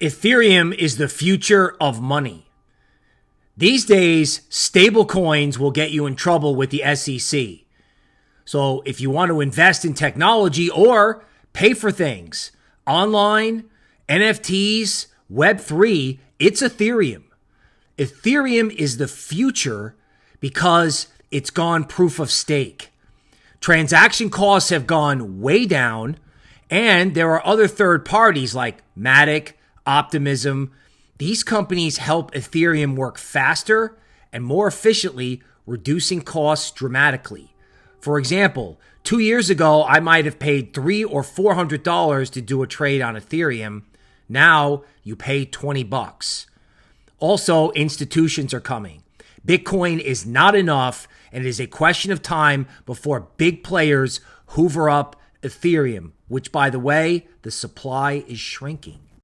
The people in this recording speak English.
Ethereum is the future of money. These days, stable coins will get you in trouble with the SEC. So if you want to invest in technology or pay for things online, NFTs, Web3, it's Ethereum. Ethereum is the future because it's gone proof of stake. Transaction costs have gone way down, and there are other third parties like Matic, Optimism. These companies help Ethereum work faster and more efficiently, reducing costs dramatically. For example, two years ago, I might have paid three or four hundred dollars to do a trade on Ethereum. Now you pay 20 bucks. Also, institutions are coming. Bitcoin is not enough, and it is a question of time before big players hoover up Ethereum, which, by the way, the supply is shrinking.